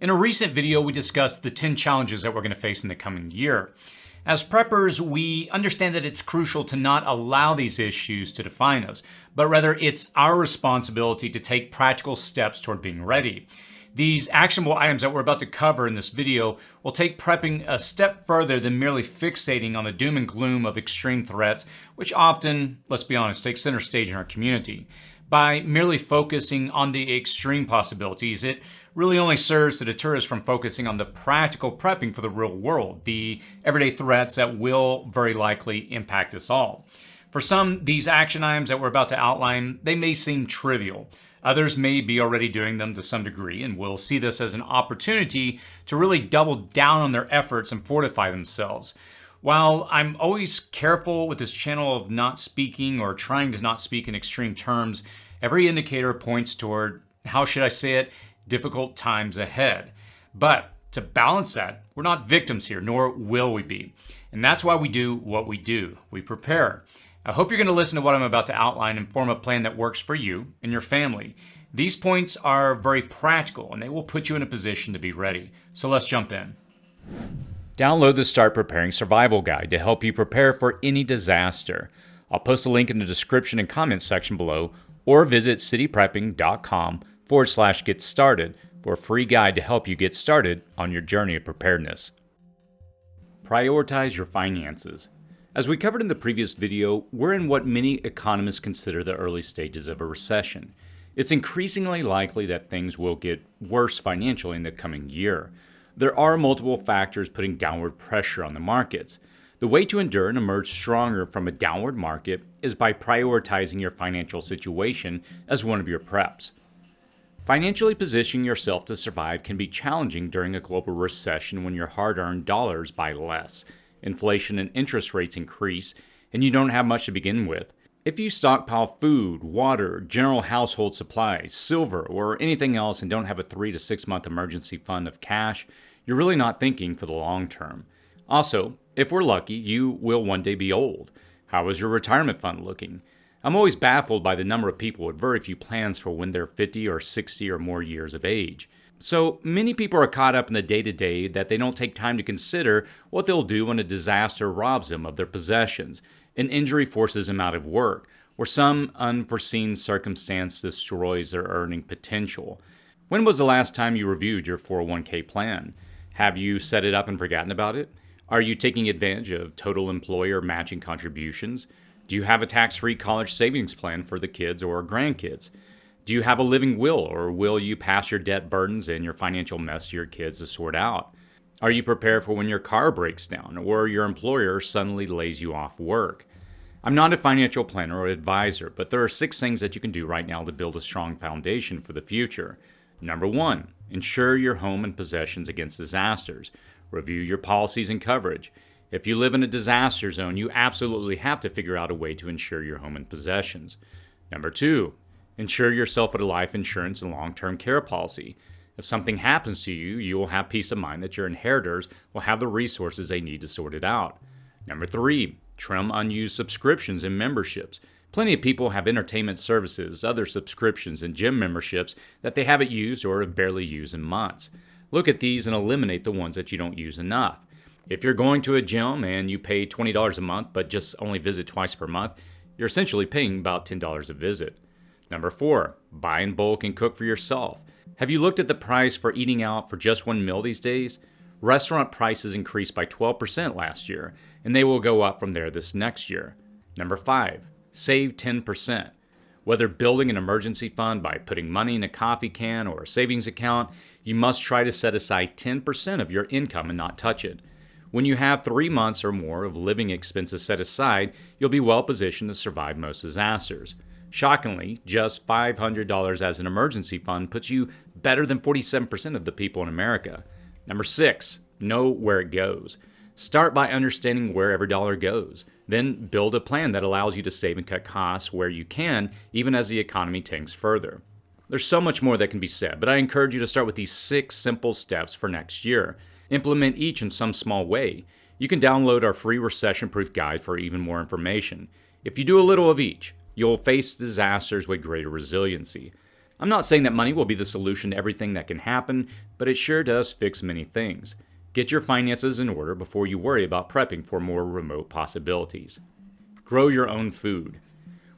In a recent video, we discussed the 10 challenges that we're going to face in the coming year. As preppers, we understand that it's crucial to not allow these issues to define us, but rather it's our responsibility to take practical steps toward being ready. These actionable items that we're about to cover in this video will take prepping a step further than merely fixating on the doom and gloom of extreme threats, which often, let's be honest, take center stage in our community. By merely focusing on the extreme possibilities, it really only serves to deter us from focusing on the practical prepping for the real world, the everyday threats that will very likely impact us all. For some, these action items that we're about to outline, they may seem trivial. Others may be already doing them to some degree and will see this as an opportunity to really double down on their efforts and fortify themselves. While I'm always careful with this channel of not speaking or trying to not speak in extreme terms, every indicator points toward, how should I say it, difficult times ahead. But to balance that, we're not victims here, nor will we be. And that's why we do what we do. We prepare. I hope you're going to listen to what I'm about to outline and form a plan that works for you and your family. These points are very practical and they will put you in a position to be ready. So let's jump in. Download the Start Preparing Survival Guide to help you prepare for any disaster. I'll post a link in the description and comments section below, or visit cityprepping.com forward slash get started for a free guide to help you get started on your journey of preparedness. Prioritize your finances. As we covered in the previous video, we're in what many economists consider the early stages of a recession. It's increasingly likely that things will get worse financially in the coming year. There are multiple factors putting downward pressure on the markets. The way to endure and emerge stronger from a downward market is by prioritizing your financial situation as one of your preps. Financially positioning yourself to survive can be challenging during a global recession when your hard earned dollars buy less, inflation and interest rates increase, and you don't have much to begin with. If you stockpile food, water, general household supplies, silver, or anything else and don't have a three to six month emergency fund of cash, you're really not thinking for the long term. Also, if we're lucky, you will one day be old. How is your retirement fund looking? I'm always baffled by the number of people with very few plans for when they're 50 or 60 or more years of age. So many people are caught up in the day to day that they don't take time to consider what they'll do when a disaster robs them of their possessions an injury forces them out of work, or some unforeseen circumstance destroys their earning potential. When was the last time you reviewed your 401k plan? Have you set it up and forgotten about it? Are you taking advantage of total employer matching contributions? Do you have a tax free college savings plan for the kids or grandkids? Do you have a living will, or will you pass your debt burdens and your financial mess to your kids to sort out? Are you prepared for when your car breaks down or your employer suddenly lays you off work? I'm not a financial planner or advisor, but there are six things that you can do right now to build a strong foundation for the future. Number one, insure your home and possessions against disasters. Review your policies and coverage. If you live in a disaster zone, you absolutely have to figure out a way to insure your home and possessions. Number two, insure yourself with a life insurance and long term care policy. If something happens to you, you will have peace of mind that your inheritors will have the resources they need to sort it out. Number three, trim unused subscriptions and memberships. Plenty of people have entertainment services, other subscriptions, and gym memberships that they haven't used or have barely used in months. Look at these and eliminate the ones that you don't use enough. If you're going to a gym and you pay $20 a month but just only visit twice per month, you're essentially paying about $10 a visit. Number four, buy in bulk and cook for yourself. Have you looked at the price for eating out for just one meal these days? Restaurant prices increased by 12% last year, and they will go up from there this next year. Number five, save 10%. Whether building an emergency fund by putting money in a coffee can or a savings account, you must try to set aside 10% of your income and not touch it. When you have three months or more of living expenses set aside, you'll be well positioned to survive most disasters. Shockingly, just $500 as an emergency fund puts you better than 47% of the people in America. Number six, know where it goes. Start by understanding where every dollar goes. Then build a plan that allows you to save and cut costs where you can, even as the economy tanks further. There's so much more that can be said, but I encourage you to start with these six simple steps for next year. Implement each in some small way. You can download our free recession proof guide for even more information. If you do a little of each, you'll face disasters with greater resiliency. I'm not saying that money will be the solution to everything that can happen, but it sure does fix many things. Get your finances in order before you worry about prepping for more remote possibilities. Grow your own food.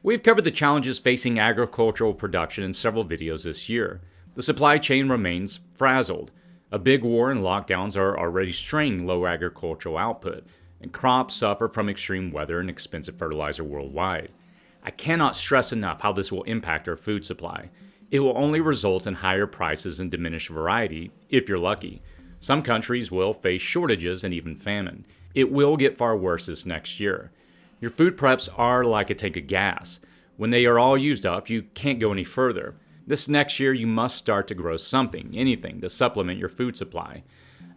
We've covered the challenges facing agricultural production in several videos this year. The supply chain remains frazzled. A big war and lockdowns are already straining low agricultural output, and crops suffer from extreme weather and expensive fertilizer worldwide. I cannot stress enough how this will impact our food supply. It will only result in higher prices and diminished variety, if you're lucky. Some countries will face shortages and even famine. It will get far worse this next year. Your food preps are like a tank of gas. When they are all used up, you can't go any further. This next year, you must start to grow something, anything, to supplement your food supply.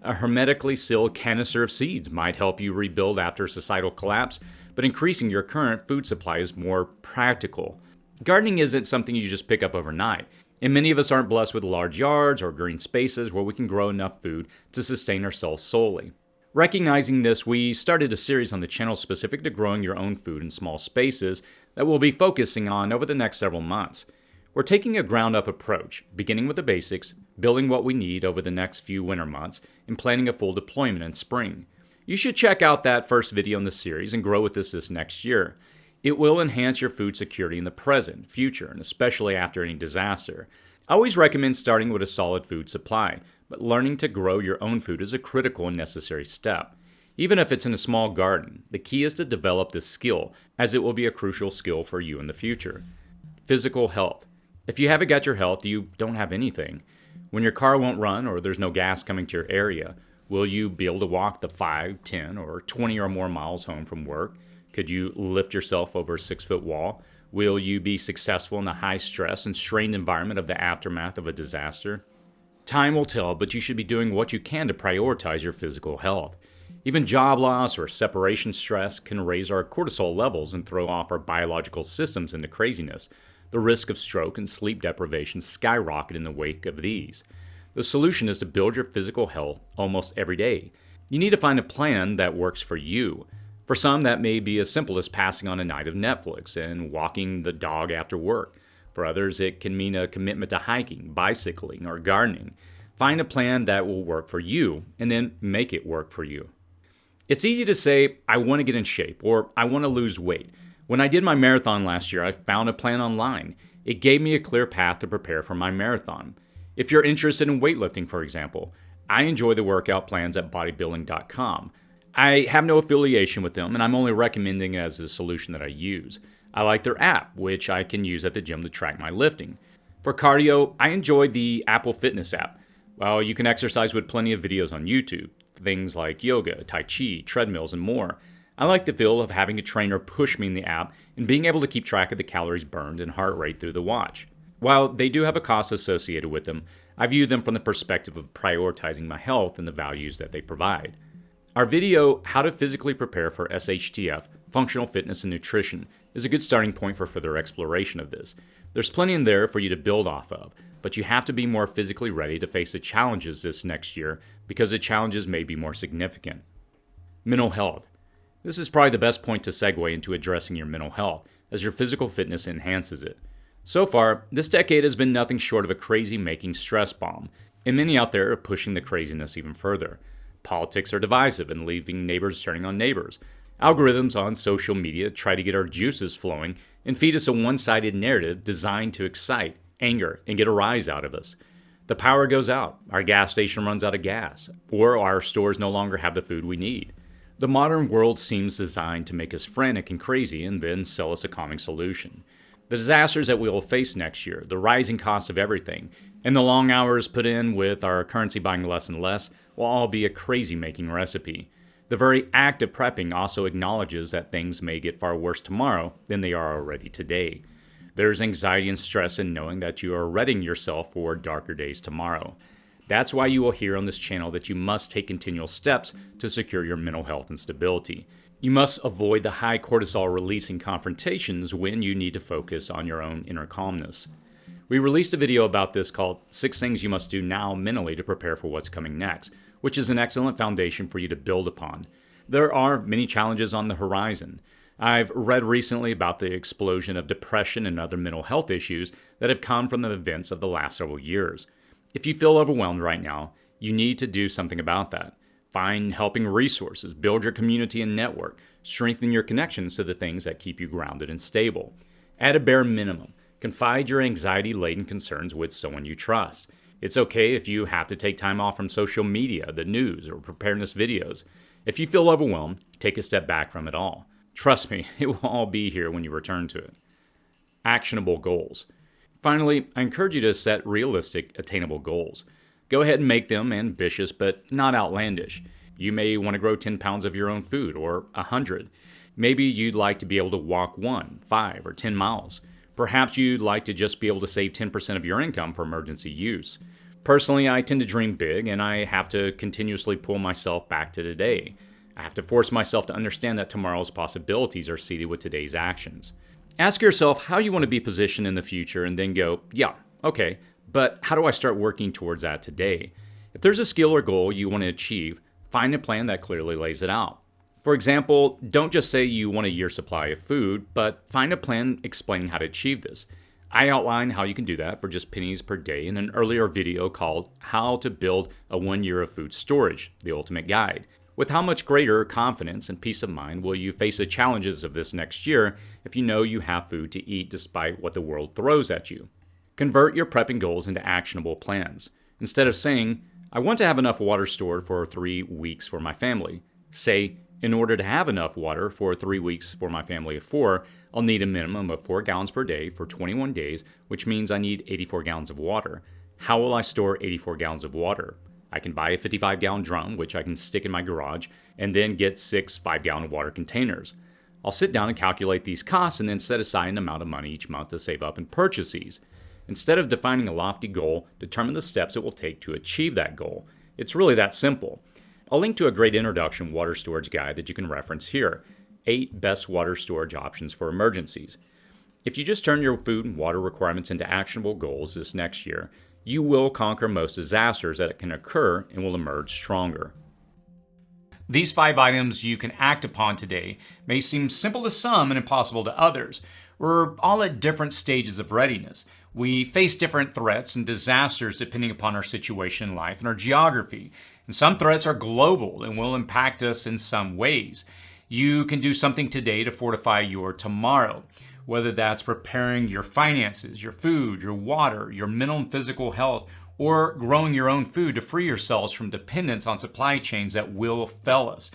A hermetically sealed canister of seeds might help you rebuild after societal collapse, but increasing your current food supply is more practical. Gardening isn't something you just pick up overnight. And many of us aren't blessed with large yards or green spaces where we can grow enough food to sustain ourselves solely. Recognizing this, we started a series on the channel specific to growing your own food in small spaces that we'll be focusing on over the next several months. We're taking a ground up approach, beginning with the basics, building what we need over the next few winter months, and planning a full deployment in spring. You should check out that first video in the series and grow with us this next year. It will enhance your food security in the present, future, and especially after any disaster. I always recommend starting with a solid food supply, but learning to grow your own food is a critical and necessary step. Even if it's in a small garden, the key is to develop this skill, as it will be a crucial skill for you in the future. Physical health. If you haven't got your health, you don't have anything. When your car won't run or there's no gas coming to your area, will you be able to walk the 5, 10, or 20 or more miles home from work? Could you lift yourself over a six foot wall? Will you be successful in the high stress and strained environment of the aftermath of a disaster? Time will tell, but you should be doing what you can to prioritize your physical health. Even job loss or separation stress can raise our cortisol levels and throw off our biological systems into craziness. The risk of stroke and sleep deprivation skyrocket in the wake of these. The solution is to build your physical health almost every day. You need to find a plan that works for you. For some, that may be as simple as passing on a night of Netflix and walking the dog after work. For others, it can mean a commitment to hiking, bicycling, or gardening. Find a plan that will work for you and then make it work for you. It's easy to say, I want to get in shape or I want to lose weight. When I did my marathon last year, I found a plan online. It gave me a clear path to prepare for my marathon. If you're interested in weightlifting, for example, I enjoy the workout plans at bodybuilding.com. I have no affiliation with them, and I'm only recommending it as a solution that I use. I like their app, which I can use at the gym to track my lifting. For cardio, I enjoy the Apple Fitness app. Well, you can exercise with plenty of videos on YouTube, things like yoga, Tai Chi, treadmills, and more. I like the feel of having a trainer push me in the app and being able to keep track of the calories burned and heart rate through the watch. While they do have a cost associated with them, I view them from the perspective of prioritizing my health and the values that they provide. Our video, How to Physically Prepare for SHTF, Functional Fitness and Nutrition, is a good starting point for further exploration of this. There's plenty in there for you to build off of, but you have to be more physically ready to face the challenges this next year because the challenges may be more significant. Mental health. This is probably the best point to segue into addressing your mental health, as your physical fitness enhances it. So far, this decade has been nothing short of a crazy making stress bomb, and many out there are pushing the craziness even further. Politics are divisive and leaving neighbors turning on neighbors. Algorithms on social media try to get our juices flowing and feed us a one sided narrative designed to excite, anger, and get a rise out of us. The power goes out, our gas station runs out of gas, or our stores no longer have the food we need. The modern world seems designed to make us frantic and crazy and then sell us a calming solution. The disasters that we will face next year, the rising cost of everything, and the long hours put in with our currency buying less and less will all be a crazy making recipe. The very act of prepping also acknowledges that things may get far worse tomorrow than they are already today. There's anxiety and stress in knowing that you are readying yourself for darker days tomorrow. That's why you will hear on this channel that you must take continual steps to secure your mental health and stability. You must avoid the high cortisol releasing confrontations when you need to focus on your own inner calmness. We released a video about this called Six Things You Must Do Now Mentally to Prepare for What's Coming Next, which is an excellent foundation for you to build upon. There are many challenges on the horizon. I've read recently about the explosion of depression and other mental health issues that have come from the events of the last several years. If you feel overwhelmed right now, you need to do something about that. Find helping resources, build your community and network, strengthen your connections to the things that keep you grounded and stable. At a bare minimum, confide your anxiety laden concerns with someone you trust. It's okay if you have to take time off from social media, the news, or preparedness videos. If you feel overwhelmed, take a step back from it all. Trust me, it will all be here when you return to it. Actionable goals. Finally, I encourage you to set realistic, attainable goals. Go ahead and make them ambitious, but not outlandish. You may want to grow 10 pounds of your own food or 100. Maybe you'd like to be able to walk 1, 5, or 10 miles. Perhaps you'd like to just be able to save 10% of your income for emergency use. Personally, I tend to dream big and I have to continuously pull myself back to today. I have to force myself to understand that tomorrow's possibilities are seated with today's actions. Ask yourself how you want to be positioned in the future and then go, yeah, okay, but how do I start working towards that today? If there's a skill or goal you want to achieve, find a plan that clearly lays it out. For example, don't just say you want a year supply of food, but find a plan explaining how to achieve this. I outline how you can do that for just pennies per day in an earlier video called How to Build a One Year of Food Storage, the Ultimate Guide. With how much greater confidence and peace of mind will you face the challenges of this next year if you know you have food to eat despite what the world throws at you? Convert your prepping goals into actionable plans. Instead of saying, I want to have enough water stored for three weeks for my family, say, in order to have enough water for three weeks for my family of four, I'll need a minimum of 4 gallons per day for 21 days, which means I need 84 gallons of water. How will I store 84 gallons of water? I can buy a 55 gallon drum, which I can stick in my garage, and then get six 5 gallon water containers. I'll sit down and calculate these costs and then set aside an amount of money each month to save up and purchase these. Instead of defining a lofty goal, determine the steps it will take to achieve that goal. It's really that simple. I'll link to a great introduction water storage guide that you can reference here 8 best water storage options for emergencies. If you just turn your food and water requirements into actionable goals this next year, you will conquer most disasters that can occur and will emerge stronger. These five items you can act upon today may seem simple to some and impossible to others. We're all at different stages of readiness. We face different threats and disasters depending upon our situation in life and our geography. And some threats are global and will impact us in some ways. You can do something today to fortify your tomorrow whether that's preparing your finances, your food, your water, your mental and physical health, or growing your own food to free yourselves from dependence on supply chains that will fail us.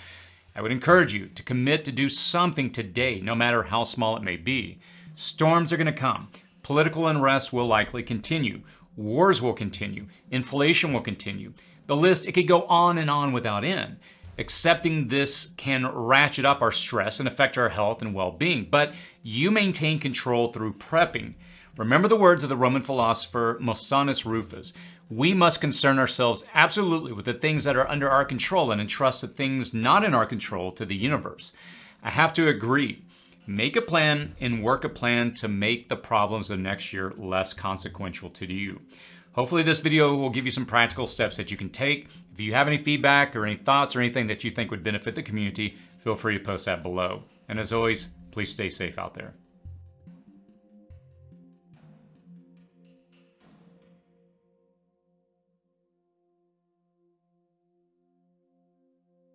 I would encourage you to commit to do something today, no matter how small it may be. Storms are going to come. Political unrest will likely continue. Wars will continue. Inflation will continue. The list, it could go on and on without end. Accepting this can ratchet up our stress and affect our health and well being, but you maintain control through prepping. Remember the words of the Roman philosopher Musonius Rufus. We must concern ourselves absolutely with the things that are under our control and entrust the things not in our control to the universe. I have to agree. Make a plan and work a plan to make the problems of next year less consequential to you. Hopefully this video will give you some practical steps that you can take. If you have any feedback or any thoughts or anything that you think would benefit the community, feel free to post that below. And as always, please stay safe out there.